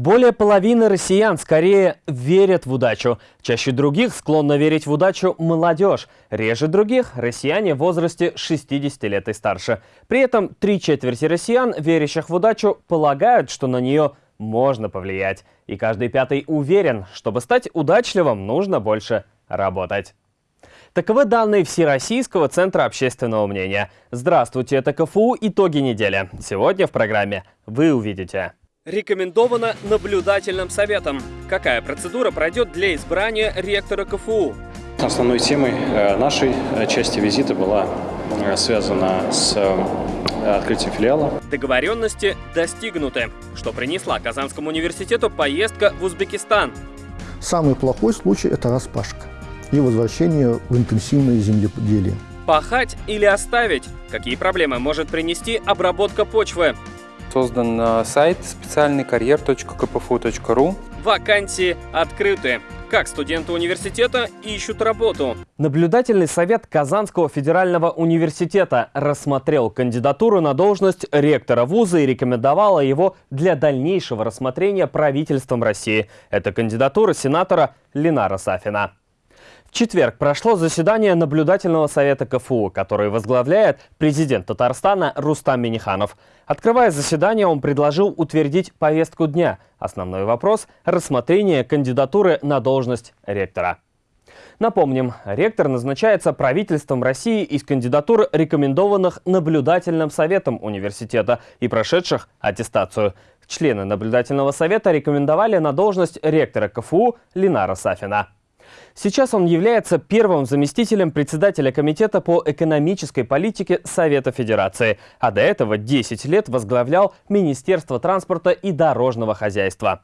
Более половины россиян скорее верят в удачу. Чаще других склонна верить в удачу молодежь. Реже других – россияне в возрасте 60 лет и старше. При этом три четверти россиян, верящих в удачу, полагают, что на нее можно повлиять. И каждый пятый уверен, чтобы стать удачливым, нужно больше работать. Таковы данные Всероссийского центра общественного мнения. Здравствуйте, это КФУ «Итоги недели». Сегодня в программе вы увидите. Рекомендовано наблюдательным советом. Какая процедура пройдет для избрания ректора КФУ? Основной темой э, нашей э, части визита была э, связана с открытием филиала. Договоренности достигнуты, что принесла Казанскому университету поездка в Узбекистан. Самый плохой случай – это распашка и возвращение в интенсивное земледелие. Пахать или оставить? Какие проблемы может принести обработка почвы? Создан сайт специальный карьер.кпфу.ру. Вакансии открыты. Как студенты университета ищут работу? Наблюдательный совет Казанского федерального университета рассмотрел кандидатуру на должность ректора вуза и рекомендовал его для дальнейшего рассмотрения правительством России. Это кандидатура сенатора Ленара Сафина. В четверг прошло заседание наблюдательного совета КФУ, который возглавляет президент Татарстана Рустам Миниханов. Открывая заседание, он предложил утвердить повестку дня. Основной вопрос – рассмотрение кандидатуры на должность ректора. Напомним, ректор назначается правительством России из кандидатур, рекомендованных наблюдательным советом университета и прошедших аттестацию. Члены наблюдательного совета рекомендовали на должность ректора КФУ Ленара Сафина. Сейчас он является первым заместителем председателя Комитета по экономической политике Совета Федерации, а до этого 10 лет возглавлял Министерство транспорта и дорожного хозяйства.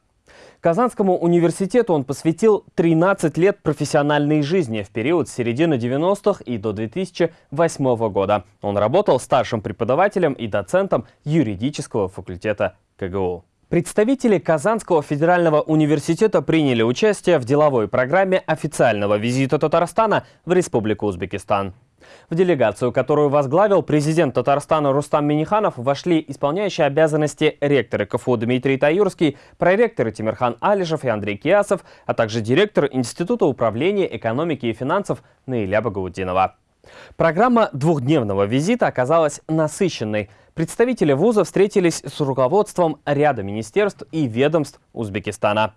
Казанскому университету он посвятил 13 лет профессиональной жизни в период с середины 90-х и до 2008 года. Он работал старшим преподавателем и доцентом юридического факультета КГУ. Представители Казанского федерального университета приняли участие в деловой программе официального визита Татарстана в Республику Узбекистан. В делегацию, которую возглавил президент Татарстана Рустам Миниханов, вошли исполняющие обязанности ректоры КФУ Дмитрий Таюрский, проректоры Тимирхан Алишев и Андрей Киасов, а также директор Института управления экономики и финансов Наиля Багаудинова. Программа двухдневного визита оказалась насыщенной. Представители вуза встретились с руководством ряда министерств и ведомств Узбекистана.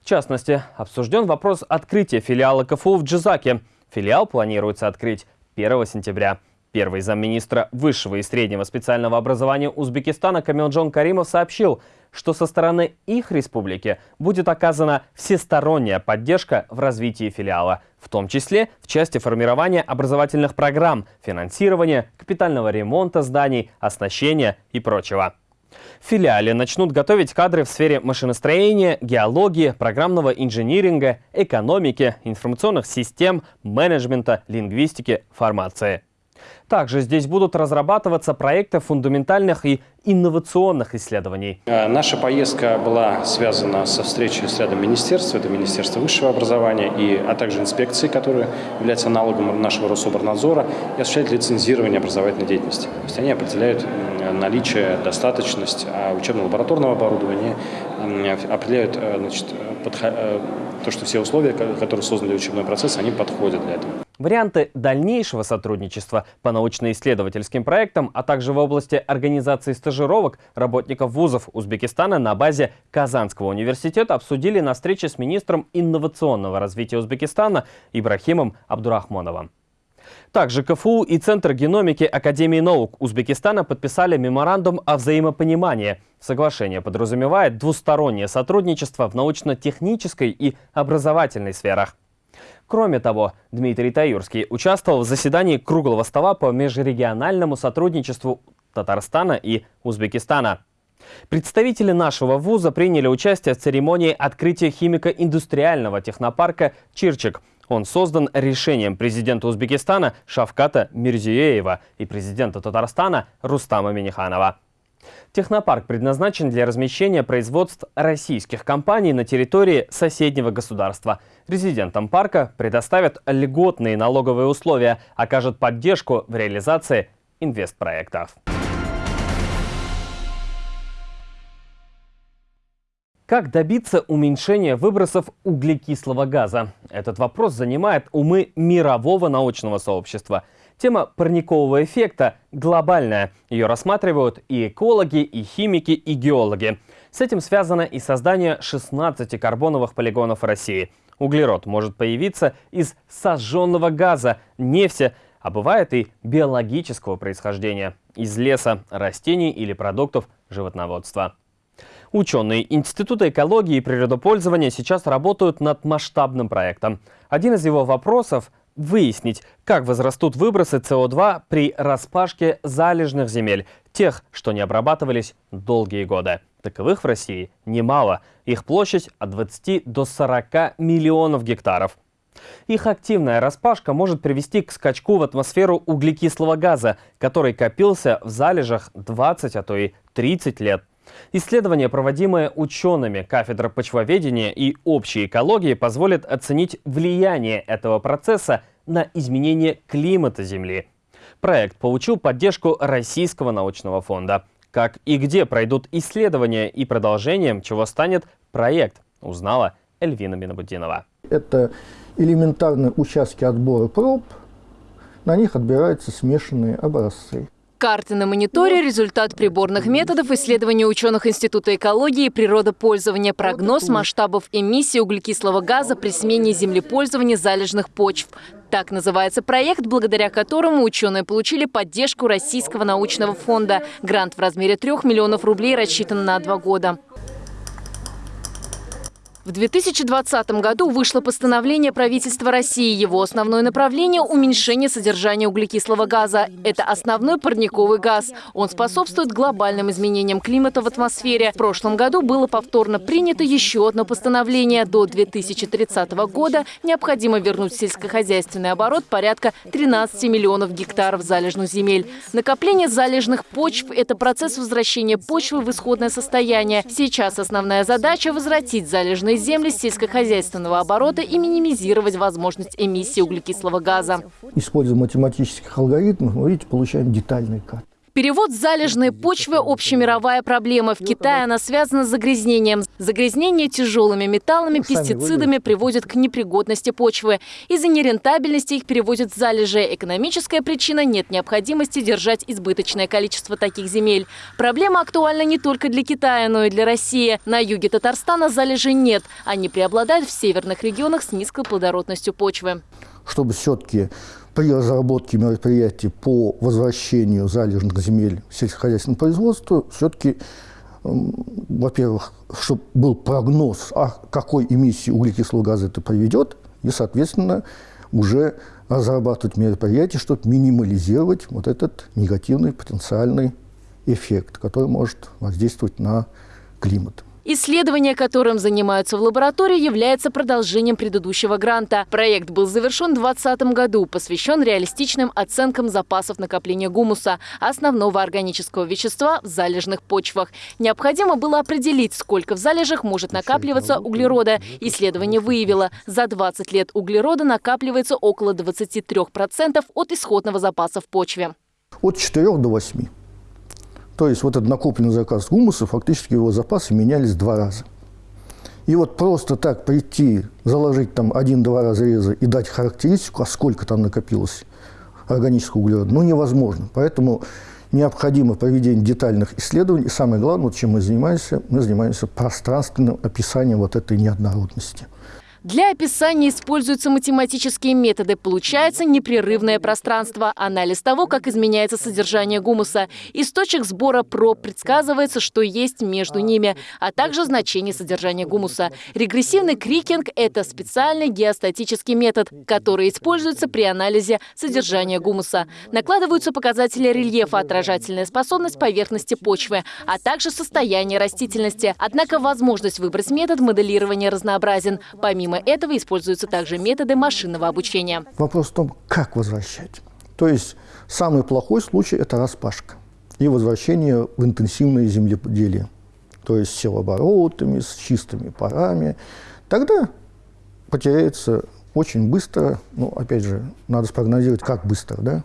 В частности, обсужден вопрос открытия филиала КФУ в Джизаке. Филиал планируется открыть 1 сентября. Первый замминистра высшего и среднего специального образования Узбекистана Камилджон Каримов сообщил, что со стороны их республики будет оказана всесторонняя поддержка в развитии филиала, в том числе в части формирования образовательных программ, финансирования, капитального ремонта зданий, оснащения и прочего. В филиале начнут готовить кадры в сфере машиностроения, геологии, программного инжиниринга, экономики, информационных систем, менеджмента, лингвистики, фармации. Также здесь будут разрабатываться проекты фундаментальных и инновационных исследований. Э, наша поездка была связана со встречей с рядом министерств. Это Министерство высшего образования, и, а также инспекции, которая является аналогом нашего Рособорнадзора, и осуществляет лицензирование образовательной деятельности. То есть они определяют наличие, достаточность а учебно-лабораторного оборудования, определяют э, значит, подход, то, что все условия, которые созданы для учебного процесса, они подходят для этого. Варианты дальнейшего сотрудничества по научно-исследовательским проектам, а также в области организации стажировок работников вузов Узбекистана на базе Казанского университета обсудили на встрече с министром инновационного развития Узбекистана Ибрахимом Абдурахмоновым. Также КФУ и Центр геномики Академии наук Узбекистана подписали меморандум о взаимопонимании. Соглашение подразумевает двустороннее сотрудничество в научно-технической и образовательной сферах. Кроме того, Дмитрий Таюрский участвовал в заседании круглого стола по межрегиональному сотрудничеству Татарстана и Узбекистана. Представители нашего вуза приняли участие в церемонии открытия химико-индустриального технопарка «Чирчик». Он создан решением президента Узбекистана Шавката Мирзиеева и президента Татарстана Рустама Миниханова. Технопарк предназначен для размещения производств российских компаний на территории соседнего государства. Резидентам парка предоставят льготные налоговые условия, окажут поддержку в реализации инвестпроектов. Как добиться уменьшения выбросов углекислого газа? Этот вопрос занимает умы мирового научного сообщества. Тема парникового эффекта глобальная. Ее рассматривают и экологи, и химики, и геологи. С этим связано и создание 16 карбоновых полигонов России. Углерод может появиться из сожженного газа, нефти, а бывает и биологического происхождения – из леса, растений или продуктов животноводства. Ученые Института экологии и природопользования сейчас работают над масштабным проектом. Один из его вопросов – выяснить, как возрастут выбросы СО2 при распашке залежных земель, тех, что не обрабатывались долгие годы. Таковых в России немало. Их площадь от 20 до 40 миллионов гектаров. Их активная распашка может привести к скачку в атмосферу углекислого газа, который копился в залежах 20, а то и 30 лет. Исследования, проводимые учеными кафедры почвоведения и общей экологии, позволят оценить влияние этого процесса на изменение климата Земли. Проект получил поддержку Российского научного фонда. Как и где пройдут исследования и продолжением, чего станет проект, узнала Эльвина Минобудинова. Это элементарные участки отбора проб, на них отбираются смешанные образцы. Карты на мониторе – результат приборных методов исследования ученых Института экологии и природопользования, прогноз масштабов эмиссии углекислого газа при смене землепользования залежных почв. Так называется проект, благодаря которому ученые получили поддержку Российского научного фонда. Грант в размере 3 миллионов рублей рассчитан на два года. В 2020 году вышло постановление правительства России. Его основное направление – уменьшение содержания углекислого газа. Это основной парниковый газ. Он способствует глобальным изменениям климата в атмосфере. В прошлом году было повторно принято еще одно постановление. До 2030 года необходимо вернуть в сельскохозяйственный оборот порядка 13 миллионов гектаров залежных земель. Накопление залежных почв – это процесс возвращения почвы в исходное состояние. Сейчас основная задача – возвратить залежные земли сельскохозяйственного оборота и минимизировать возможность эмиссии углекислого газа. Используя математических алгоритмов, вы видите, получаем детальный карт. Перевод залежной почвы – общемировая проблема. В Китае она связана с загрязнением. Загрязнение тяжелыми металлами, пестицидами приводит к непригодности почвы. Из-за нерентабельности их переводят в залежи. Экономическая причина – нет необходимости держать избыточное количество таких земель. Проблема актуальна не только для Китая, но и для России. На юге Татарстана залежей нет. Они преобладают в северных регионах с низкой плодородностью почвы. Чтобы все-таки при разработке мероприятий по возвращению залежных земель сельскохозяйственному производству все-таки, во-первых, чтобы был прогноз, о какой эмиссии углекислого газа это приведет, и, соответственно, уже разрабатывать мероприятия, чтобы минимализировать вот этот негативный потенциальный эффект, который может воздействовать на климат. Исследование, которым занимаются в лаборатории, является продолжением предыдущего гранта. Проект был завершен в 2020 году, посвящен реалистичным оценкам запасов накопления гумуса, основного органического вещества в залежных почвах. Необходимо было определить, сколько в залежах может накапливаться углерода. Исследование выявило, за 20 лет углерода накапливается около 23% от исходного запаса в почве. От 4 до 8. То есть вот этот накопленный заказ гумуса, фактически его запасы менялись два раза. И вот просто так прийти, заложить там один-два разреза и дать характеристику, а сколько там накопилось органического углерода, ну, невозможно. Поэтому необходимо проведение детальных исследований. И самое главное, вот чем мы занимаемся, мы занимаемся пространственным описанием вот этой неоднородности. Для описания используются математические методы. Получается непрерывное пространство, анализ того, как изменяется содержание гумуса. Источник сбора проб предсказывается, что есть между ними, а также значение содержания гумуса. Регрессивный крикинг – это специальный геостатический метод, который используется при анализе содержания гумуса. Накладываются показатели рельефа, отражательная способность поверхности почвы, а также состояние растительности. Однако возможность выбрать метод моделирования разнообразен. Помимо Помимо этого используются также методы машинного обучения. Вопрос в том, как возвращать. То есть самый плохой случай – это распашка и возвращение в интенсивное земледелие. То есть с севооборотами, с чистыми парами. Тогда потеряется очень быстро, ну, опять же, надо спрогнозировать, как быстро, да?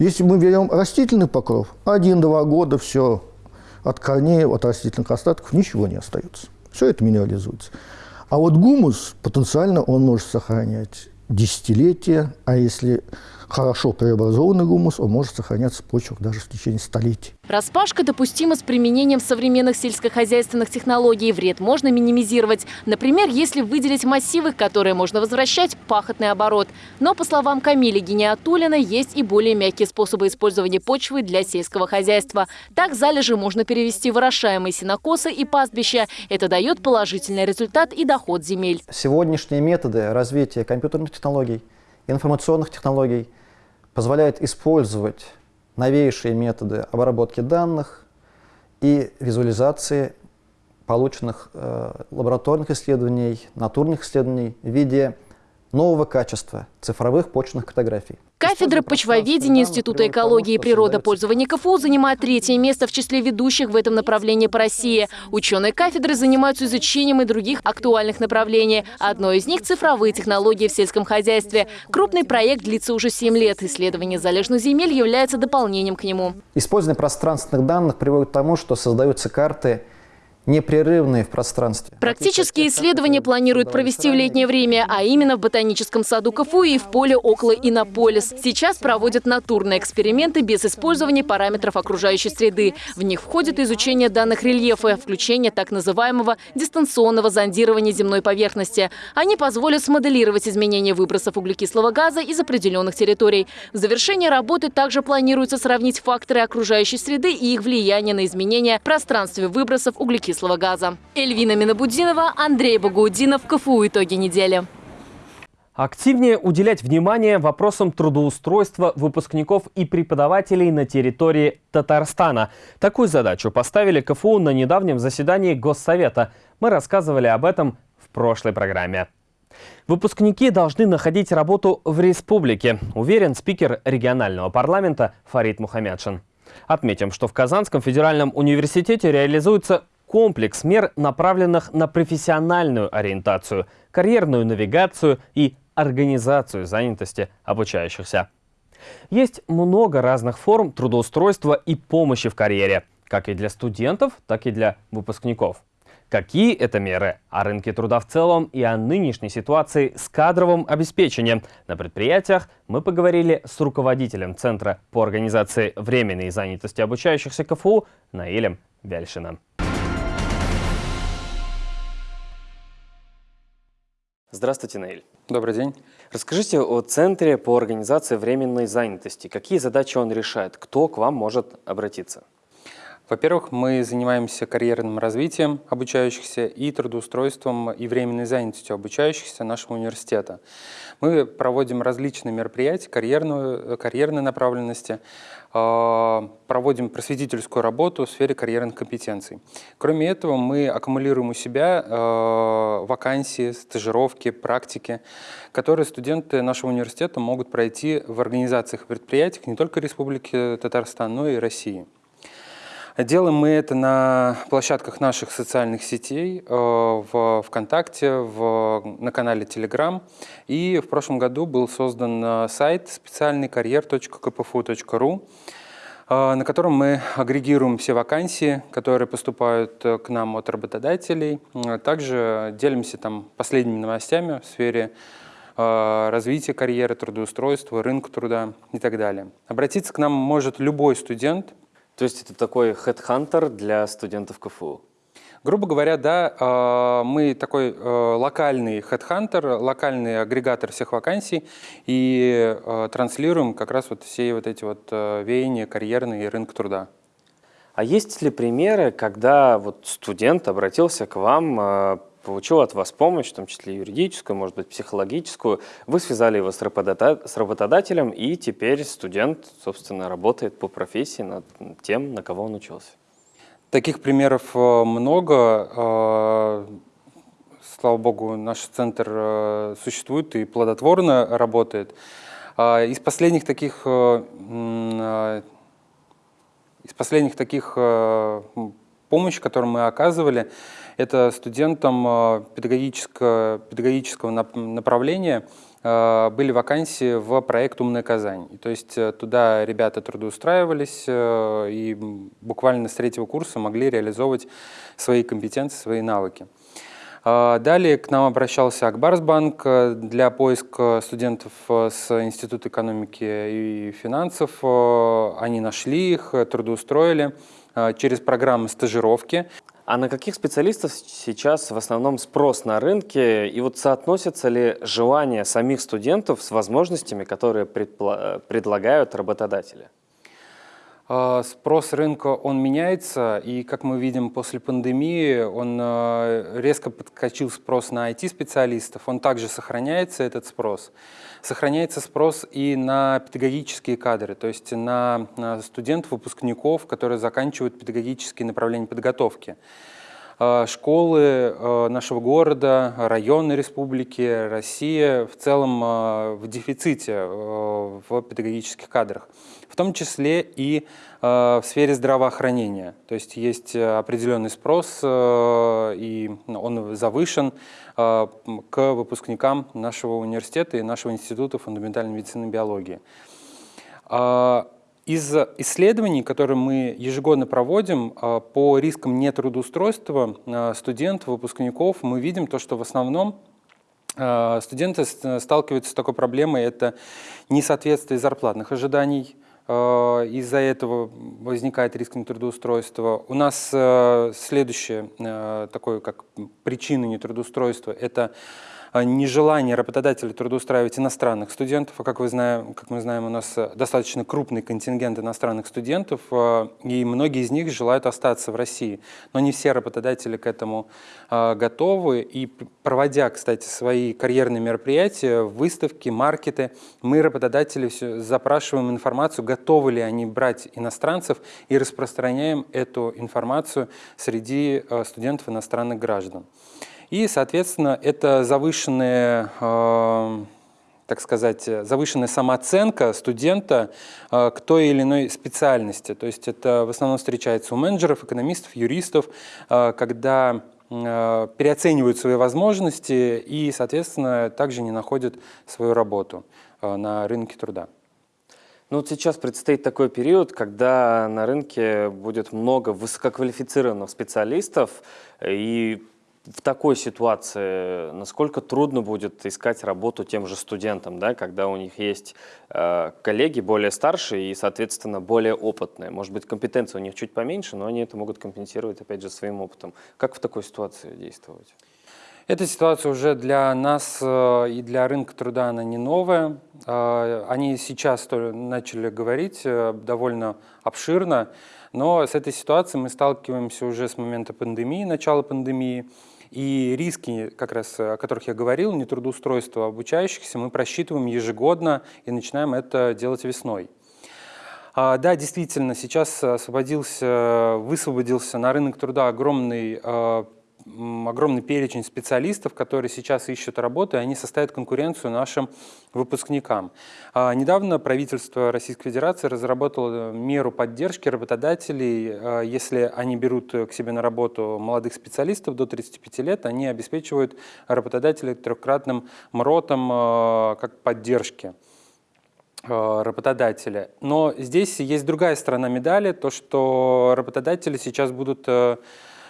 Если мы берем растительный покров, один-два года все, от корней, от растительных остатков ничего не остается. Все это минерализуется. А вот гумус потенциально он может сохранять десятилетия, а если хорошо преобразованный гумус, он может сохраняться в почвах даже в течение столетий. Распашка допустима с применением современных сельскохозяйственных технологий. Вред можно минимизировать. Например, если выделить массивы, которые можно возвращать, пахотный оборот. Но, по словам Камиля Гениатулина, есть и более мягкие способы использования почвы для сельского хозяйства. Так залежи можно перевести в орошаемые сенокосы и пастбища. Это дает положительный результат и доход земель. Сегодняшние методы развития компьютерных технологий, информационных технологий позволяют использовать новейшие методы обработки данных и визуализации полученных э, лабораторных исследований, натурных исследований в виде нового качества цифровых почвенных картографий. Кафедра почвоведения Института экологии и природопользования КФУ занимает третье место в числе ведущих в этом направлении по России. Ученые кафедры занимаются изучением и других актуальных направлений. Одно из них – цифровые технологии в сельском хозяйстве. Крупный проект длится уже 7 лет. Исследование залежных земель является дополнением к нему. Использование пространственных данных приводит к тому, что создаются карты – непрерывные в пространстве. Практические исследования планируют провести в летнее время, а именно в ботаническом саду КФУ и в поле около Иннополис. Сейчас проводят натурные эксперименты без использования параметров окружающей среды. В них входит изучение данных рельефа, включение так называемого дистанционного зондирования земной поверхности. Они позволят смоделировать изменения выбросов углекислого газа из определенных территорий. В завершении работы также планируется сравнить факторы окружающей среды и их влияние на изменения в пространстве выбросов углекислого углекислого газа. Эльвина Минобудинова, Андрей Багаудинов, КФУ «Итоги недели». Активнее уделять внимание вопросам трудоустройства выпускников и преподавателей на территории Татарстана. Такую задачу поставили КФУ на недавнем заседании Госсовета. Мы рассказывали об этом в прошлой программе. Выпускники должны находить работу в республике, уверен спикер регионального парламента Фарид Мухаммедшин. Отметим, что в Казанском федеральном университете реализуется комплекс мер, направленных на профессиональную ориентацию, карьерную навигацию и организацию занятости обучающихся. Есть много разных форм трудоустройства и помощи в карьере, как и для студентов, так и для выпускников. Какие это меры о рынке труда в целом и о нынешней ситуации с кадровым обеспечением на предприятиях мы поговорили с руководителем Центра по организации временной занятости обучающихся КФУ Наилем Вяльшиным. Здравствуйте, Наиль. Добрый день. Расскажите о Центре по организации временной занятости. Какие задачи он решает? Кто к вам может обратиться? Во-первых, мы занимаемся карьерным развитием обучающихся и трудоустройством и временной занятостью обучающихся нашего университета. Мы проводим различные мероприятия карьерную, карьерной направленности, а, проводим просветительскую работу в сфере карьерных компетенций. Кроме этого, мы аккумулируем у себя а, вакансии, стажировки, практики, которые студенты нашего университета могут пройти в организациях и предприятиях не только Республики Татарстан, но и России. Делаем мы это на площадках наших социальных сетей, э, в ВКонтакте, в, на канале Telegram. И в прошлом году был создан э, сайт специальный карьер.кпфу.ру, э, на котором мы агрегируем все вакансии, которые поступают к нам от работодателей. Также делимся там последними новостями в сфере развития карьеры, трудоустройства, рынка труда и так далее. Обратиться к нам может любой студент – то есть это такой хедхантер для студентов КФУ? Грубо говоря, да, а, мы такой э, локальный хедхантер, локальный агрегатор всех вакансий и э, транслируем как раз вот все вот эти вот веяния карьерные и рынок труда. А есть ли примеры, когда вот студент обратился к вам получил от вас помощь, в том числе юридическую, может быть, психологическую. Вы связали его с, работодателем, и теперь студент, собственно, работает по профессии над тем, на кого он учился. Таких примеров э, много. Э, слава богу, наш центр э, существует и плодотворно работает. Из последних таких, из последних таких помощи, которую мы оказывали, это студентам э, педагогического, педагогического направления э, были вакансии в проект «Умная Казань». То есть э, туда ребята трудоустраивались и буквально с третьего курса могли реализовывать свои компетенции, свои навыки. Далее к нам обращался Акбарсбанк для поиска студентов с Института экономики и финансов. Они нашли их, трудоустроили через программы стажировки. А на каких специалистов сейчас в основном спрос на рынке? И вот соотносится ли желание самих студентов с возможностями, которые предлагают работодатели? А, спрос рынка, он меняется, и, как мы видим, после пандемии он а, резко подкачил спрос на IT-специалистов, он также сохраняется, этот спрос. Сохраняется спрос и на педагогические кадры, то есть на студентов, выпускников, которые заканчивают педагогические направления подготовки. А, школы нашего города, районы республики, Россия в целом в дефиците в педагогических кадрах том числе и э, в сфере здравоохранения. То есть есть э, определенный спрос, э, и он завышен к выпускникам нашего университета и нашего института фундаментальной медицины и биологии. Из исследований, которые мы ежегодно проводим по рискам нетрудоустройства студентов, выпускников, мы видим то, что в основном студенты сталкиваются с такой проблемой, это несоответствие зарплатных ожиданий, из-за этого возникает риск нетрудоустройства. У нас следующее, такое как причина нетрудоустройства, это а, нежелание работодателя трудоустраивать иностранных студентов. А как, вы знаем, как мы знаем, у нас э, достаточно крупный контингент иностранных студентов, а, и многие из них желают остаться в России. Но не все работодатели к этому готовы. И проводя, кстати, свои карьерные мероприятия, выставки, маркеты, мы, работодатели, запрашиваем информацию, готовы ли они брать иностранцев, и распространяем эту информацию среди студентов иностранных граждан. И, соответственно, это завышенная, э, так сказать, завышенная самооценка студента э, к той или иной специальности. То есть это в основном встречается у менеджеров, экономистов, юристов, э, когда переоценивают свои возможности и, соответственно, также не находят свою работу на рынке труда. Ну вот сейчас предстоит такой период, когда на рынке будет много высококвалифицированных специалистов, и в такой ситуации насколько трудно будет искать работу тем же студентам, да, когда у них есть э, коллеги более старшие и, соответственно, более опытные? Может быть, компетенция у них чуть поменьше, но они это могут компенсировать, опять же, своим опытом. Как в такой ситуации действовать? Эта ситуация уже для нас э, и для рынка труда она не новая. Э, они сейчас начали говорить э, довольно обширно, но с этой ситуацией мы сталкиваемся уже с момента пандемии, начала пандемии. И риски, как раз о которых я говорил, нетрудоустройства обучающихся, мы просчитываем ежегодно и начинаем это делать весной. А, да, действительно, сейчас освободился, высвободился на рынок труда огромный а, огромный перечень специалистов, которые сейчас ищут работу, и они составят конкуренцию нашим выпускникам. А, недавно правительство Российской Федерации разработало меру поддержки работодателей. А, если они берут к себе на работу молодых специалистов до 35 лет, они обеспечивают работодателей трехкратным МРОТом а, как поддержки работодателя. Но здесь есть другая сторона медали, то, что работодатели сейчас будут Э,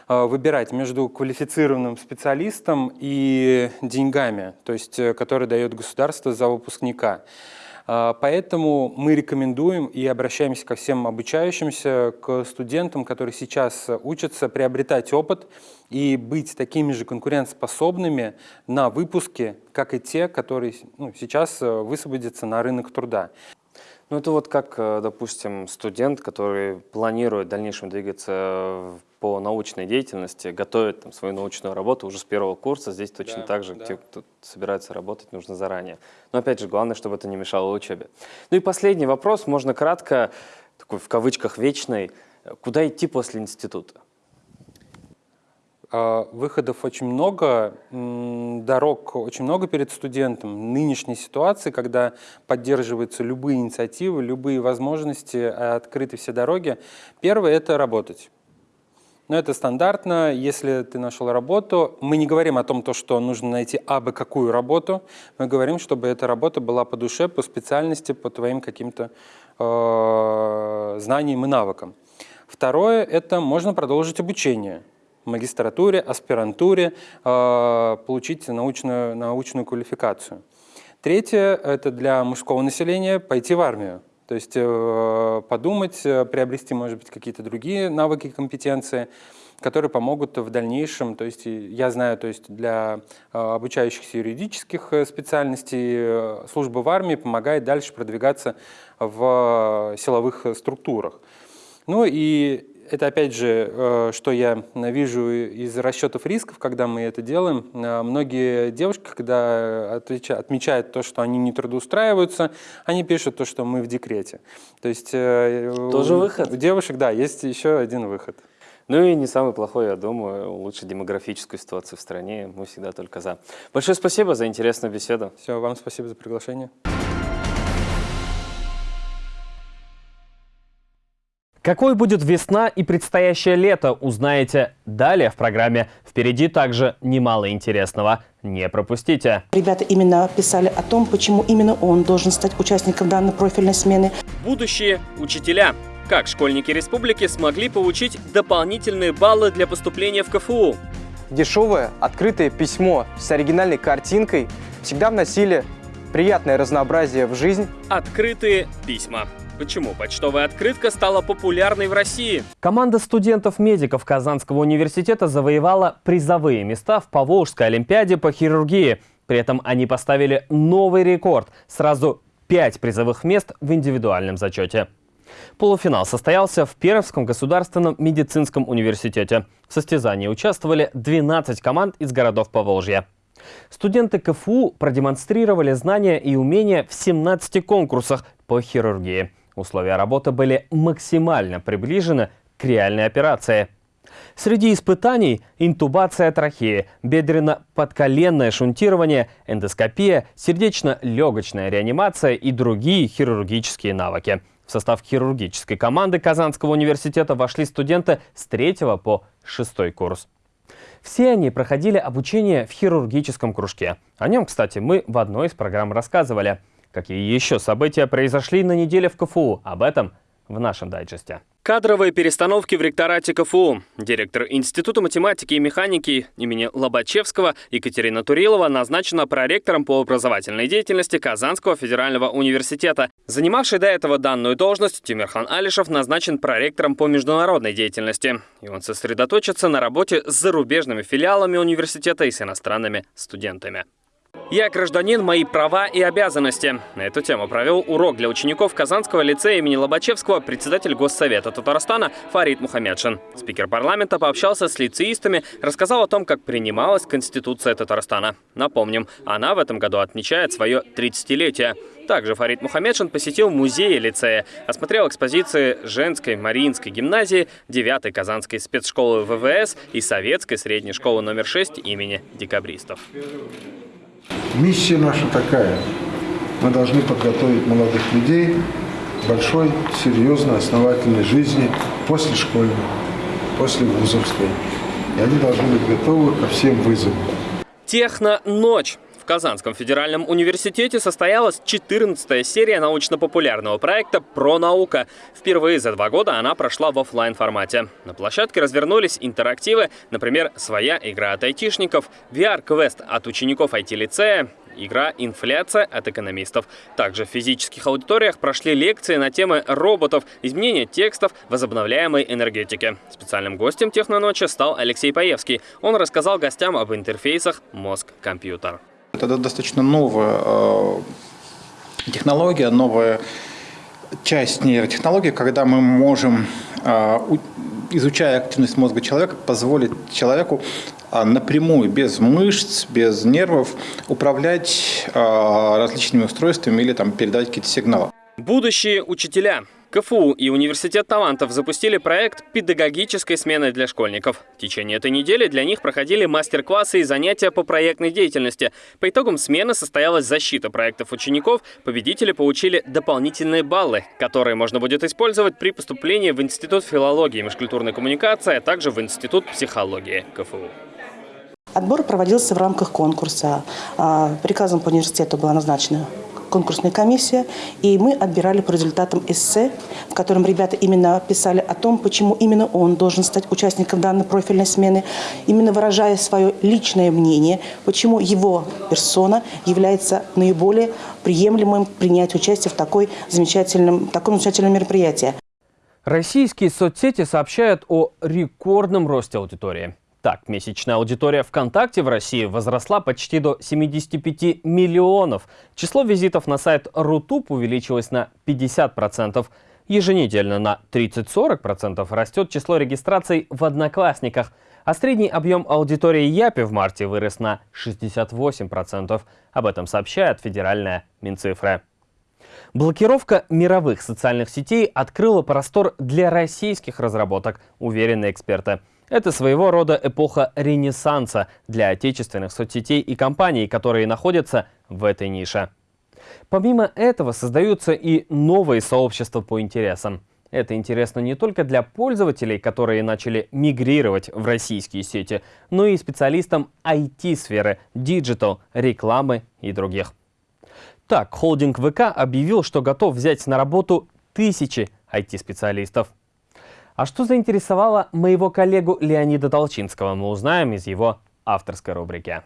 выбирать между квалифицированным специалистом и деньгами, то есть, э, которые дает государство за выпускника. Э, поэтому мы рекомендуем и обращаемся ко всем обучающимся, к студентам, которые сейчас учатся, приобретать опыт и быть такими же конкурентоспособными на выпуске, как и те, которые ну, сейчас высвободятся на рынок труда. Ну, это вот как, допустим, студент, который планирует в дальнейшем двигаться по научной деятельности, готовят там, свою научную работу уже с первого курса. Здесь точно да, так же, да. те, кто собирается работать, нужно заранее. Но опять же, главное, чтобы это не мешало учебе. Ну и последний вопрос, можно кратко, такой в кавычках вечный. Куда идти после института? А, выходов очень много, дорог очень много перед студентом. Нынешней ситуации, когда поддерживаются любые инициативы, любые возможности, открыты все дороги. Первое – это работать. Но это стандартно. Если ты нашел работу, мы не говорим о том, то, что нужно найти абы какую работу. Мы говорим, чтобы эта работа была по душе, по специальности, по твоим каким-то э, знаниям и навыкам. Второе – это можно продолжить обучение. магистратуре, аспирантуре э, получить научную, научную квалификацию. Третье – это для мужского населения пойти в армию. То есть э, подумать, приобрести, может быть, какие-то другие навыки, компетенции, которые помогут в дальнейшем. То есть я знаю, то есть для обучающихся юридических специальностей служба в армии помогает дальше продвигаться в силовых структурах. Ну и это опять же, э, что я вижу из расчетов рисков, когда мы это делаем. Э, многие девушки, когда отмечают то, что они не трудоустраиваются, они пишут то, что мы в декрете. То есть э, Тоже у, выход? У девушек, да, есть еще один выход. Ну и не самый плохой, я думаю, улучшить демографическую ситуацию в стране. Мы всегда только за. Большое спасибо за интересную беседу. Все, вам спасибо за приглашение. Какой будет весна и предстоящее лето, узнаете далее в программе. Впереди также немало интересного. Не пропустите. Ребята именно писали о том, почему именно он должен стать участником данной профильной смены. Будущие учителя. Как школьники республики смогли получить дополнительные баллы для поступления в КФУ? Дешевое, открытое письмо с оригинальной картинкой всегда вносили приятное разнообразие в жизнь. Открытые письма. Почему почтовая открытка стала популярной в России? Команда студентов-медиков Казанского университета завоевала призовые места в Поволжской олимпиаде по хирургии. При этом они поставили новый рекорд – сразу пять призовых мест в индивидуальном зачете. Полуфинал состоялся в Пермском государственном медицинском университете. В состязании участвовали 12 команд из городов Поволжья. Студенты КФУ продемонстрировали знания и умения в 17 конкурсах по хирургии. Условия работы были максимально приближены к реальной операции. Среди испытаний – интубация трахеи, бедренно-подколенное шунтирование, эндоскопия, сердечно-легочная реанимация и другие хирургические навыки. В состав хирургической команды Казанского университета вошли студенты с 3 по 6 курс. Все они проходили обучение в хирургическом кружке. О нем, кстати, мы в одной из программ рассказывали. Какие еще события произошли на неделе в КФУ? Об этом в нашем дайджесте. Кадровые перестановки в ректорате КФУ. Директор Института математики и механики имени Лобачевского Екатерина Турилова назначена проректором по образовательной деятельности Казанского федерального университета. Занимавший до этого данную должность Тимирхан Алишев назначен проректором по международной деятельности. И он сосредоточится на работе с зарубежными филиалами университета и с иностранными студентами. Я гражданин, мои права и обязанности. На эту тему провел урок для учеников Казанского лицея имени Лобачевского председатель Госсовета Татарстана Фарид Мухаммедшин. Спикер парламента пообщался с лицеистами, рассказал о том, как принималась Конституция Татарстана. Напомним, она в этом году отмечает свое 30-летие. Также Фарид Мухаммедшин посетил музей лицея, осмотрел экспозиции женской Мариинской гимназии, 9-й Казанской спецшколы ВВС и советской средней школы номер 6 имени декабристов. Миссия наша такая. Мы должны подготовить молодых людей к большой, серьезной, основательной жизни после школьной, после вузовской. И они должны быть готовы ко всем вызовам. Техно-ночь. Казанском федеральном университете состоялась 14-я серия научно-популярного проекта «Про наука». Впервые за два года она прошла в офлайн формате. На площадке развернулись интерактивы, например, своя игра от айтишников, VR-квест от учеников IT-лицея, игра «Инфляция» от экономистов. Также в физических аудиториях прошли лекции на темы роботов, изменения текстов, возобновляемой энергетики. Специальным гостем техноночи стал Алексей Паевский. Он рассказал гостям об интерфейсах мозг-компьютер. Это достаточно новая э, технология, новая часть нейротехнологии, когда мы можем, э, изучая активность мозга человека, позволить человеку э, напрямую, без мышц, без нервов, управлять различными устройствами или там, передать какие-то сигналы. Будущие учителя. КФУ и Университет талантов запустили проект педагогической смены для школьников. В течение этой недели для них проходили мастер-классы и занятия по проектной деятельности. По итогам смены состоялась защита проектов учеников. Победители получили дополнительные баллы, которые можно будет использовать при поступлении в Институт филологии и межкультурной коммуникации, а также в Институт психологии КФУ. Отбор проводился в рамках конкурса. А, приказом по университету была назначена конкурсная комиссия, и мы отбирали по результатам эссе, в котором ребята именно писали о том, почему именно он должен стать участником данной профильной смены, именно выражая свое личное мнение, почему его персона является наиболее приемлемым принять участие в такой замечательном, таком замечательном мероприятии. Российские соцсети сообщают о рекордном росте аудитории. Так, месячная аудитория ВКонтакте в России возросла почти до 75 миллионов. Число визитов на сайт Рутуб увеличилось на 50%. Еженедельно на 30-40% растет число регистраций в Одноклассниках. А средний объем аудитории Япи в марте вырос на 68%. Об этом сообщает федеральная Минцифра. Блокировка мировых социальных сетей открыла простор для российских разработок, уверены эксперты. Это своего рода эпоха ренессанса для отечественных соцсетей и компаний, которые находятся в этой нише. Помимо этого создаются и новые сообщества по интересам. Это интересно не только для пользователей, которые начали мигрировать в российские сети, но и специалистам IT-сферы, digital, рекламы и других. Так, холдинг ВК объявил, что готов взять на работу тысячи IT-специалистов. А что заинтересовало моего коллегу Леонида Толчинского, мы узнаем из его авторской рубрики.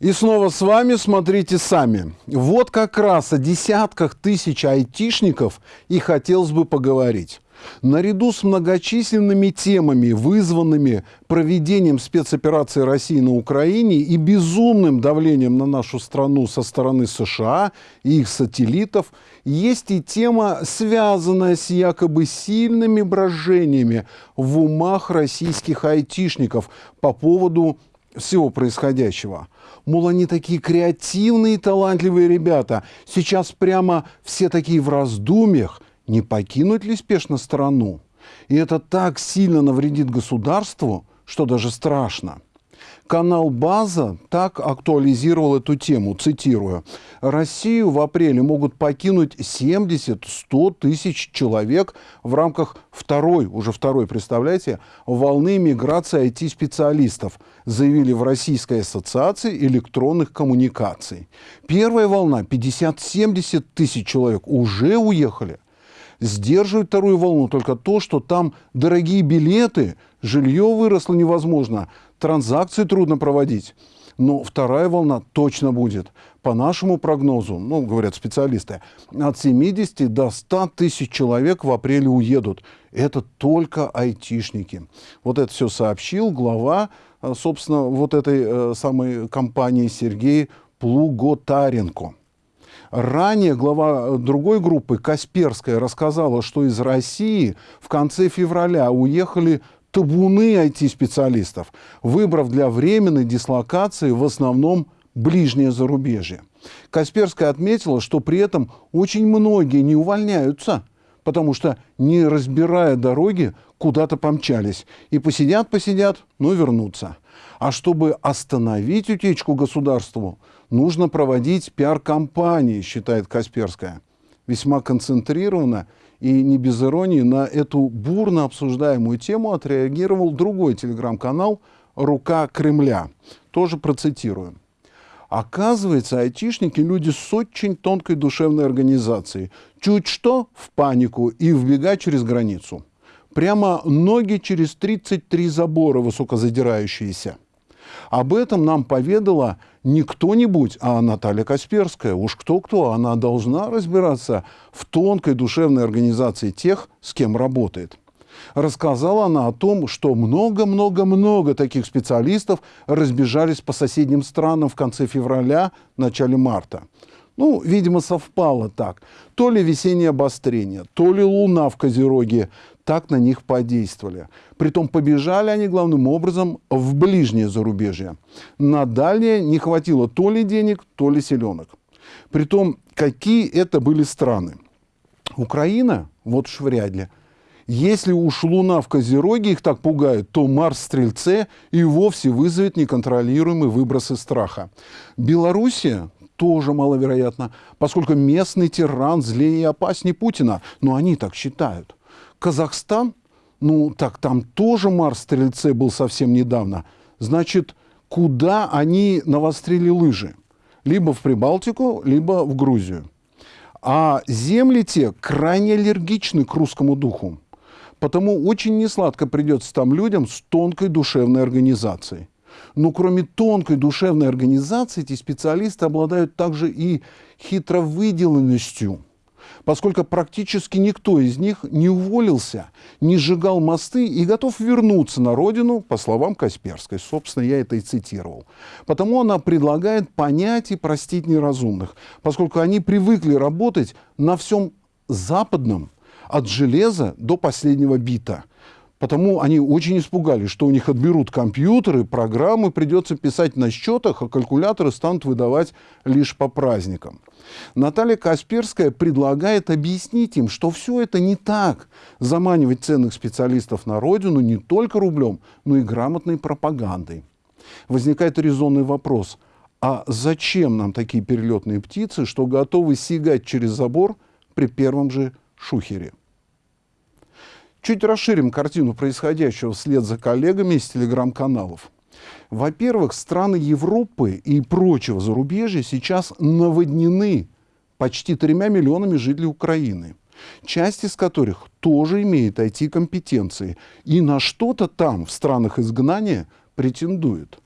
И снова с вами смотрите сами. Вот как раз о десятках тысяч айтишников и хотелось бы поговорить. Наряду с многочисленными темами, вызванными проведением спецоперации России на Украине и безумным давлением на нашу страну со стороны США и их сателлитов, есть и тема, связанная с якобы сильными брожениями в умах российских айтишников по поводу всего происходящего. Мол, они такие креативные и талантливые ребята. Сейчас прямо все такие в раздумьях, не покинуть ли спешно страну. И это так сильно навредит государству, что даже страшно. Канал «База» так актуализировал эту тему, цитирую. «Россию в апреле могут покинуть 70-100 тысяч человек в рамках второй, уже второй, представляете, волны миграции IT-специалистов», заявили в Российской ассоциации электронных коммуникаций. Первая волна, 50-70 тысяч человек, уже уехали. Сдерживает вторую волну только то, что там дорогие билеты, жилье выросло невозможно, транзакции трудно проводить. Но вторая волна точно будет. По нашему прогнозу, ну, говорят специалисты, от 70 до 100 тысяч человек в апреле уедут. Это только айтишники. Вот это все сообщил глава, э, собственно, вот этой э, самой компании Сергей Плуготаренко. Ранее глава другой группы, Касперская, рассказала, что из России в конце февраля уехали табуны IT-специалистов, выбрав для временной дислокации в основном ближнее зарубежье. Касперская отметила, что при этом очень многие не увольняются, потому что, не разбирая дороги, куда-то помчались. И посидят-посидят, но вернутся. А чтобы остановить утечку государству, нужно проводить пиар-компании, считает Касперская. Весьма концентрированно и не без иронии на эту бурно обсуждаемую тему отреагировал другой телеграм-канал «Рука Кремля». Тоже процитирую. Оказывается, айтишники – люди с очень тонкой душевной организацией. Чуть что – в панику и вбегать через границу. Прямо ноги через 33 забора высокозадирающиеся. Об этом нам поведала не кто-нибудь, а Наталья Касперская. Уж кто-кто, она должна разбираться в тонкой душевной организации тех, с кем работает. Рассказала она о том, что много-много-много таких специалистов разбежались по соседним странам в конце февраля, начале марта. Ну, видимо, совпало так. То ли весеннее обострение, то ли луна в Козероге так на них подействовали. Притом побежали они главным образом в ближнее зарубежье. На дальнее не хватило то ли денег, то ли селенок. Притом, какие это были страны? Украина? Вот уж вряд ли. Если уж Луна в Козероге их так пугает, то Марс в Стрельце и вовсе вызовет неконтролируемые выбросы страха. Белоруссия тоже маловероятно, поскольку местный тиран злее и опаснее Путина. Но они так считают. Казахстан? Ну, так там тоже Марс-стрельце был совсем недавно. Значит, куда они навострили лыжи? Либо в Прибалтику, либо в Грузию. А земли те крайне аллергичны к русскому духу. Потому очень несладко придется там людям с тонкой душевной организацией. Но кроме тонкой душевной организации, эти специалисты обладают также и хитровыделенностью, поскольку практически никто из них не уволился, не сжигал мосты и готов вернуться на родину, по словам Касперской. Собственно, я это и цитировал. Потому она предлагает понять и простить неразумных, поскольку они привыкли работать на всем западном, от железа до последнего бита – Потому они очень испугались, что у них отберут компьютеры, программы придется писать на счетах, а калькуляторы станут выдавать лишь по праздникам. Наталья Касперская предлагает объяснить им, что все это не так. Заманивать ценных специалистов на родину не только рублем, но и грамотной пропагандой. Возникает резонный вопрос, а зачем нам такие перелетные птицы, что готовы сигать через забор при первом же шухере? Чуть расширим картину происходящего вслед за коллегами из телеграм-каналов. Во-первых, страны Европы и прочего зарубежья сейчас наводнены почти тремя миллионами жителей Украины, часть из которых тоже имеет IT-компетенции и на что-то там, в странах изгнания, претендует.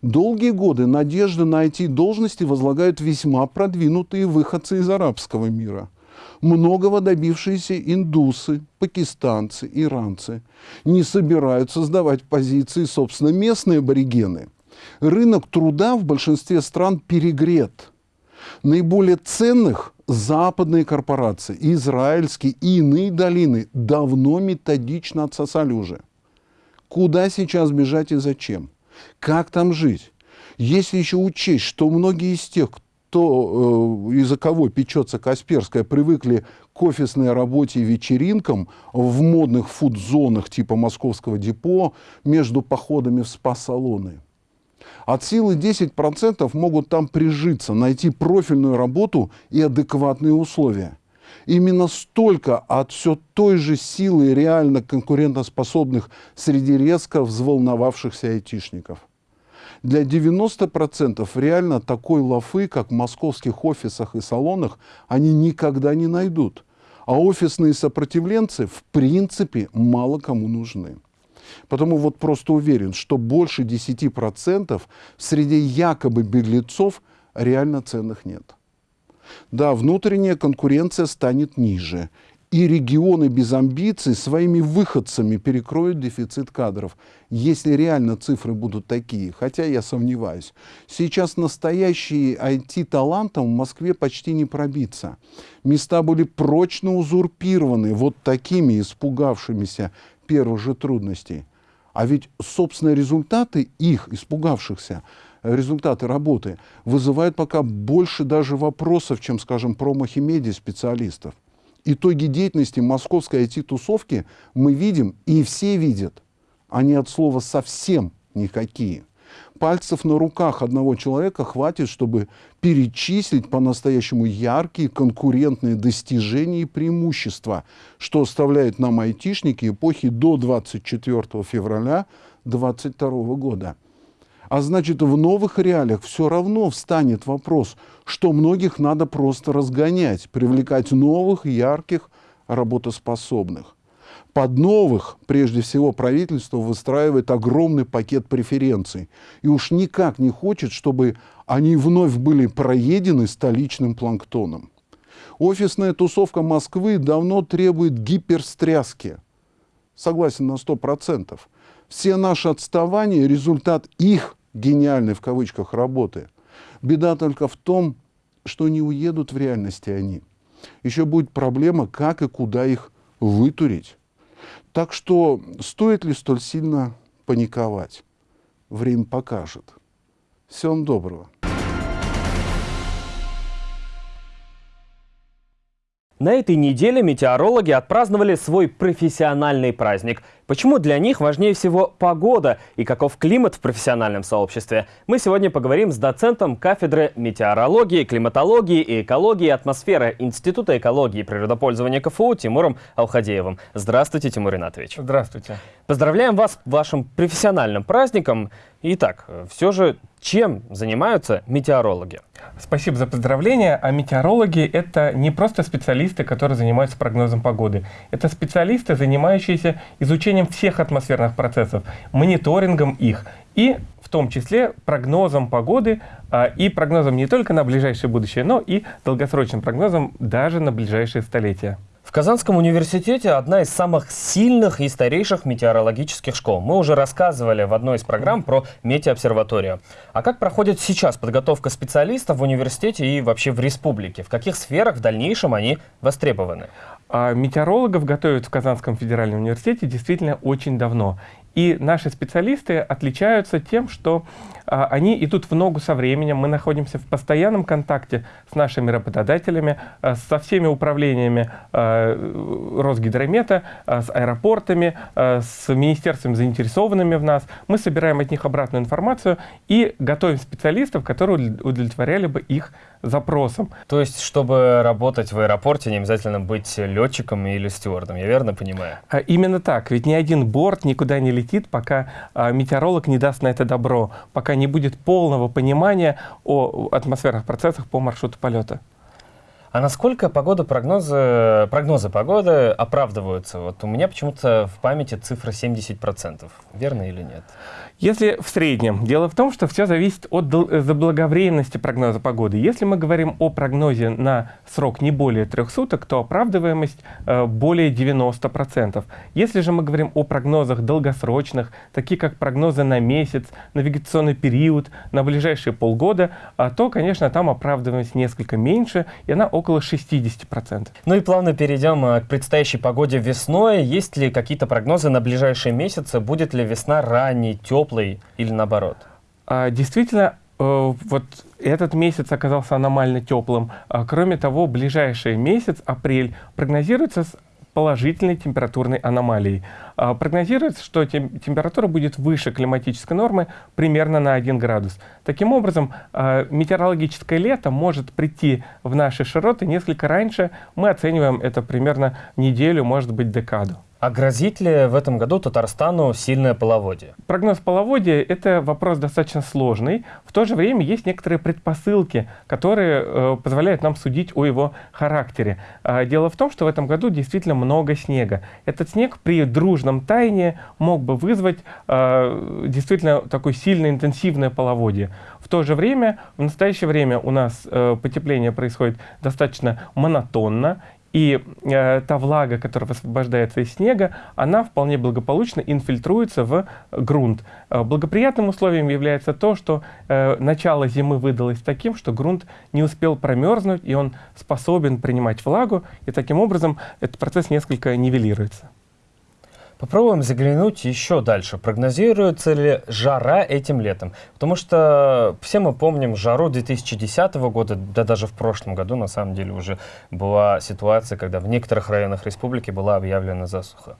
Долгие годы надежды на IT-должности возлагают весьма продвинутые выходцы из арабского мира – многого добившиеся индусы, пакистанцы, иранцы не собираются сдавать позиции, собственно, местные аборигены. Рынок труда в большинстве стран перегрет. Наиболее ценных западные корпорации, израильские и иные долины давно методично отсосали уже. Куда сейчас бежать и зачем? Как там жить? Если еще учесть, что многие из тех, то, э, из-за кого печется Касперская, привыкли к офисной работе и вечеринкам в модных фуд-зонах типа московского депо между походами в спа-салоны. От силы 10% могут там прижиться, найти профильную работу и адекватные условия. Именно столько от все той же силы реально конкурентоспособных среди резко взволновавшихся айтишников. Для 90% реально такой лафы, как в московских офисах и салонах, они никогда не найдут. А офисные сопротивленцы в принципе мало кому нужны. Потому вот просто уверен, что больше 10% среди якобы беглецов реально ценных нет. Да, внутренняя конкуренция станет ниже, и регионы без амбиций своими выходцами перекроют дефицит кадров, если реально цифры будут такие, хотя я сомневаюсь. Сейчас настоящие IT-талантам в Москве почти не пробиться. Места были прочно узурпированы вот такими испугавшимися первых же трудностей. А ведь, собственно, результаты их, испугавшихся, результаты работы, вызывают пока больше даже вопросов, чем, скажем, промахи медиа-специалистов итоги деятельности московской IT-тусовки мы видим, и все видят. Они от слова совсем никакие. Пальцев на руках одного человека хватит, чтобы перечислить по-настоящему яркие конкурентные достижения и преимущества, что оставляет нам айтишники эпохи до 24 февраля 2022 года. А значит, в новых реалиях все равно встанет вопрос, что многих надо просто разгонять, привлекать новых, ярких, работоспособных. Под новых, прежде всего, правительство выстраивает огромный пакет преференций. И уж никак не хочет, чтобы они вновь были проедены столичным планктоном. Офисная тусовка Москвы давно требует гиперстряски. Согласен на сто процентов. Все наши отставания – результат их гениальной в кавычках работы. Беда только в том, что не уедут в реальности они. Еще будет проблема, как и куда их вытурить. Так что стоит ли столь сильно паниковать? Время покажет. Всем доброго. На этой неделе метеорологи отпраздновали свой профессиональный праздник – Почему для них важнее всего погода и каков климат в профессиональном сообществе? Мы сегодня поговорим с доцентом кафедры метеорологии, климатологии и экологии атмосферы Института экологии и природопользования КФУ Тимуром Алхадеевым. Здравствуйте, Тимур Ринатович. Здравствуйте. Поздравляем вас с вашим профессиональным праздником. Итак, все же чем занимаются метеорологи? Спасибо за поздравления. А метеорологи — это не просто специалисты, которые занимаются прогнозом погоды. Это специалисты, занимающиеся изучением всех атмосферных процессов, мониторингом их и в том числе прогнозом погоды а, и прогнозом не только на ближайшее будущее, но и долгосрочным прогнозом даже на ближайшие столетия. В Казанском университете одна из самых сильных и старейших метеорологических школ. Мы уже рассказывали в одной из программ про метеообсерваторию. А как проходит сейчас подготовка специалистов в университете и вообще в республике? В каких сферах в дальнейшем они востребованы? А метеорологов готовят в Казанском федеральном университете действительно очень давно. И наши специалисты отличаются тем, что а, они идут в ногу со временем. Мы находимся в постоянном контакте с нашими работодателями, а, со всеми управлениями а, Росгидромета, а, с аэропортами, а, с министерствами, заинтересованными в нас. Мы собираем от них обратную информацию и готовим специалистов, которые удовлетворяли бы их запросам. То есть, чтобы работать в аэропорте, не обязательно быть летчиком или стюардом, я верно понимаю? А, именно так. Ведь ни один борт никуда не летит, пока а, метеоролог не даст на это добро, пока не будет полного понимания о атмосферных процессах по маршруту полета. А насколько погода, прогнозы, прогнозы погоды оправдываются? Вот у меня почему-то в памяти цифра 70%. Верно или нет? Если в среднем. Дело в том, что все зависит от заблаговременности прогноза погоды. Если мы говорим о прогнозе на срок не более трех суток, то оправдываемость э, более 90%. Если же мы говорим о прогнозах долгосрочных, такие как прогнозы на месяц, навигационный период, на ближайшие полгода, э, то, конечно, там оправдываемость несколько меньше, и она около 60%. Ну и плавно перейдем э, к предстоящей погоде весной. Есть ли какие-то прогнозы на ближайшие месяцы? Будет ли весна ранней, теплой? Теплый или наоборот? А, действительно, э, вот этот месяц оказался аномально теплым. А, кроме того, ближайший месяц, апрель, прогнозируется с положительной температурной аномалией. А, прогнозируется, что тем, температура будет выше климатической нормы примерно на 1 градус. Таким образом, а, метеорологическое лето может прийти в наши широты несколько раньше. Мы оцениваем это примерно неделю, может быть, декаду. А грозит ли в этом году Татарстану сильное половодье? Прогноз половодья – это вопрос достаточно сложный. В то же время есть некоторые предпосылки, которые э, позволяют нам судить о его характере. Э, дело в том, что в этом году действительно много снега. Этот снег при дружном таянии мог бы вызвать э, действительно такое сильное интенсивное половодье. В то же время, в настоящее время у нас э, потепление происходит достаточно монотонно, и э, та влага, которая высвобождается из снега, она вполне благополучно инфильтруется в грунт. Э, благоприятным условием является то, что э, начало зимы выдалось таким, что грунт не успел промерзнуть, и он способен принимать влагу, и таким образом этот процесс несколько нивелируется. Попробуем заглянуть еще дальше. Прогнозируется ли жара этим летом? Потому что все мы помним жару 2010 года, да даже в прошлом году на самом деле уже была ситуация, когда в некоторых районах республики была объявлена засуха.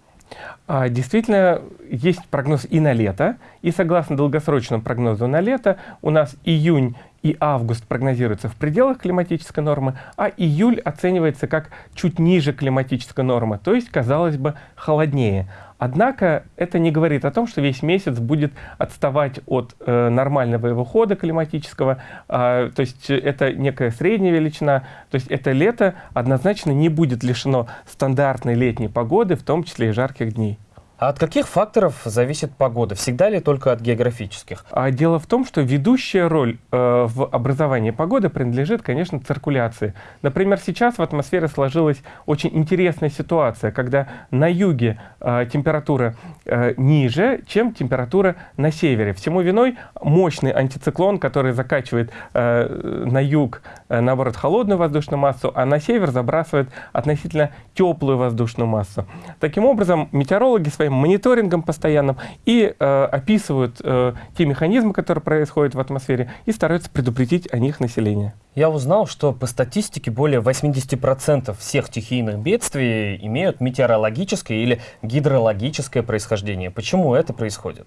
А, действительно, есть прогноз и на лето, и согласно долгосрочному прогнозу на лето, у нас июнь и август прогнозируется в пределах климатической нормы, а июль оценивается как чуть ниже климатической нормы, то есть, казалось бы, холоднее. Однако это не говорит о том, что весь месяц будет отставать от э, нормального его хода климатического, э, то есть это некая средняя величина, то есть это лето однозначно не будет лишено стандартной летней погоды, в том числе и жарких дней. А от каких факторов зависит погода? Всегда ли только от географических? А дело в том, что ведущая роль э, в образовании погоды принадлежит, конечно, циркуляции. Например, сейчас в атмосфере сложилась очень интересная ситуация, когда на юге э, температура э, ниже, чем температура на севере. Всему виной мощный антициклон, который закачивает э, на юг, э, наоборот, холодную воздушную массу, а на север забрасывает относительно теплую воздушную массу. Таким образом, метеорологи своим своим мониторингом постоянным и э, описывают э, те механизмы, которые происходят в атмосфере, и стараются предупредить о них население. Я узнал, что по статистике более 80% всех стихийных бедствий имеют метеорологическое или гидрологическое происхождение. Почему это происходит?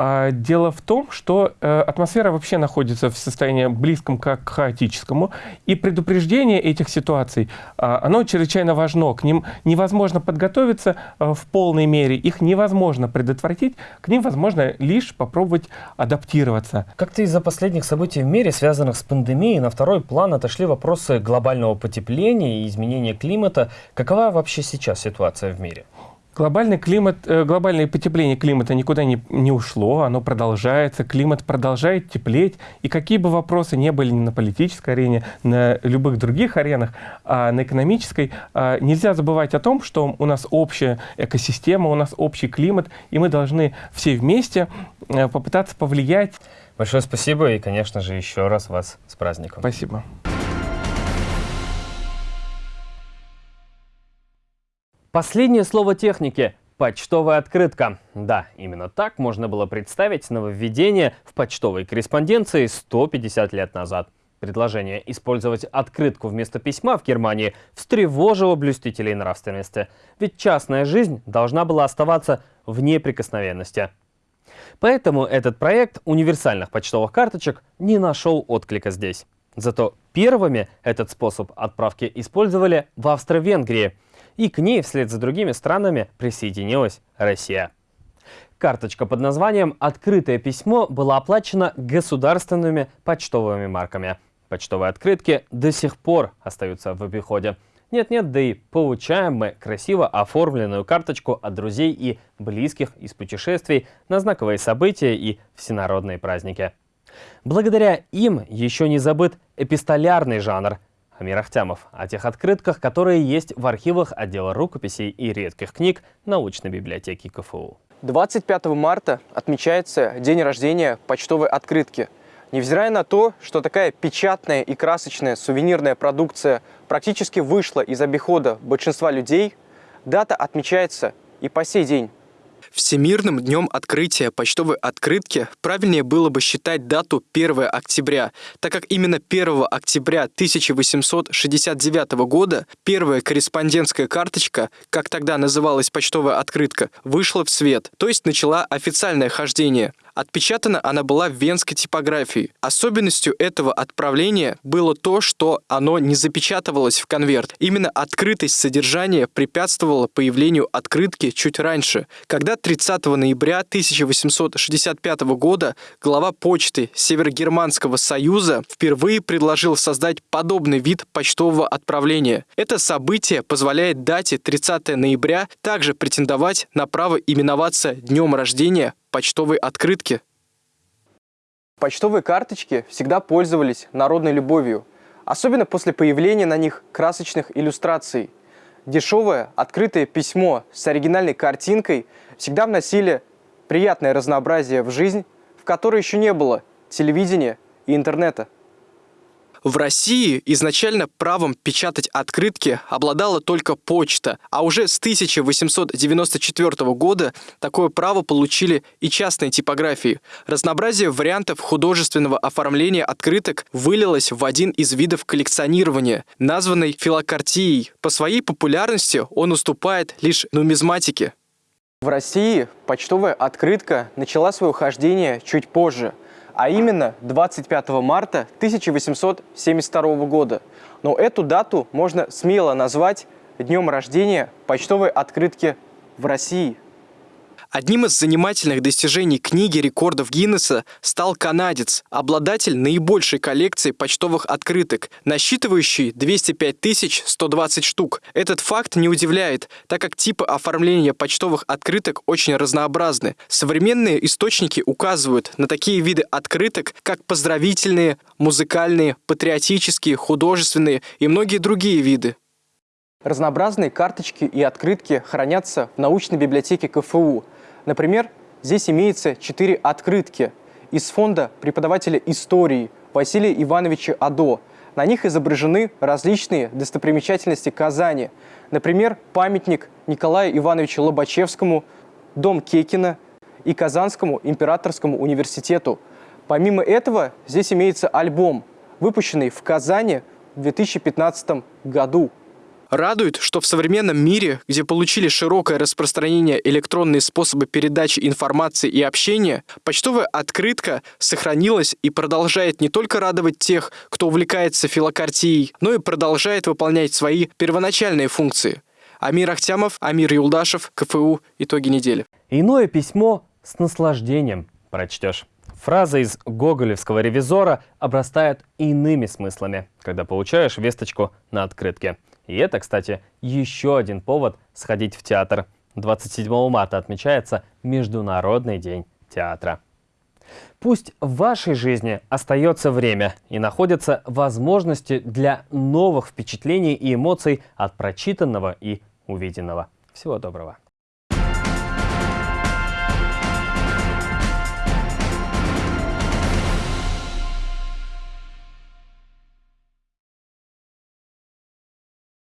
А, дело в том, что э, атмосфера вообще находится в состоянии близком к хаотическому, и предупреждение этих ситуаций, а, оно чрезвычайно важно. К ним невозможно подготовиться э, в полной мере, их невозможно предотвратить, к ним возможно лишь попробовать адаптироваться. Как-то из-за последних событий в мире, связанных с пандемией, на второй план отошли вопросы глобального потепления и изменения климата. Какова вообще сейчас ситуация в мире? Глобальный климат, э, глобальное потепление климата никуда не, не ушло, оно продолжается, климат продолжает теплеть, и какие бы вопросы не были на политической арене, на любых других аренах, а на экономической, а, нельзя забывать о том, что у нас общая экосистема, у нас общий климат, и мы должны все вместе э, попытаться повлиять. Большое спасибо и, конечно же, еще раз вас с праздником. Спасибо. Последнее слово техники – почтовая открытка. Да, именно так можно было представить нововведение в почтовой корреспонденции 150 лет назад. Предложение использовать открытку вместо письма в Германии встревожило блюстителей нравственности. Ведь частная жизнь должна была оставаться в неприкосновенности. Поэтому этот проект универсальных почтовых карточек не нашел отклика здесь. Зато первыми этот способ отправки использовали в Австро-Венгрии – и к ней вслед за другими странами присоединилась Россия. Карточка под названием «Открытое письмо» была оплачена государственными почтовыми марками. Почтовые открытки до сих пор остаются в обиходе. Нет-нет, да и получаем мы красиво оформленную карточку от друзей и близких из путешествий на знаковые события и всенародные праздники. Благодаря им еще не забыт эпистолярный жанр – Амир Ахтямов о тех открытках, которые есть в архивах отдела рукописей и редких книг научной библиотеки КФУ. 25 марта отмечается день рождения почтовой открытки. Невзирая на то, что такая печатная и красочная сувенирная продукция практически вышла из обихода большинства людей, дата отмечается и по сей день. Всемирным днем открытия почтовой открытки правильнее было бы считать дату 1 октября, так как именно 1 октября 1869 года первая корреспондентская карточка, как тогда называлась почтовая открытка, вышла в свет, то есть начала официальное хождение. Отпечатана она была в венской типографии. Особенностью этого отправления было то, что оно не запечатывалось в конверт. Именно открытость содержания препятствовала появлению открытки чуть раньше, когда 30 ноября 1865 года глава почты Северогерманского союза впервые предложил создать подобный вид почтового отправления. Это событие позволяет дате 30 ноября также претендовать на право именоваться днем рождения почтовой открытки. Почтовые карточки всегда пользовались народной любовью, особенно после появления на них красочных иллюстраций. Дешевое открытое письмо с оригинальной картинкой всегда вносили приятное разнообразие в жизнь, в которой еще не было телевидения и интернета. В России изначально правом печатать открытки обладала только почта, а уже с 1894 года такое право получили и частные типографии. Разнообразие вариантов художественного оформления открыток вылилось в один из видов коллекционирования, названный филокартией. По своей популярности он уступает лишь нумизматике. В России почтовая открытка начала свое хождение чуть позже – а именно 25 марта 1872 года. Но эту дату можно смело назвать днем рождения почтовой открытки в России – Одним из занимательных достижений книги рекордов Гиннесса стал канадец, обладатель наибольшей коллекции почтовых открыток, насчитывающий 205 120 штук. Этот факт не удивляет, так как типы оформления почтовых открыток очень разнообразны. Современные источники указывают на такие виды открыток, как поздравительные, музыкальные, патриотические, художественные и многие другие виды. Разнообразные карточки и открытки хранятся в научной библиотеке КФУ – Например, здесь имеется четыре открытки из фонда преподавателя истории Василия Ивановича Адо. На них изображены различные достопримечательности Казани. Например, памятник Николаю Ивановичу Лобачевскому, дом Кекина и Казанскому императорскому университету. Помимо этого, здесь имеется альбом, выпущенный в Казани в 2015 году. Радует, что в современном мире, где получили широкое распространение электронные способы передачи информации и общения, почтовая открытка сохранилась и продолжает не только радовать тех, кто увлекается филокартией, но и продолжает выполнять свои первоначальные функции. Амир Ахтямов, Амир Юлдашев, КФУ. Итоги недели. Иное письмо с наслаждением прочтешь. Фраза из гоголевского ревизора обрастает иными смыслами, когда получаешь весточку на открытке. И это, кстати, еще один повод сходить в театр. 27 марта отмечается Международный день театра. Пусть в вашей жизни остается время и находятся возможности для новых впечатлений и эмоций от прочитанного и увиденного. Всего доброго!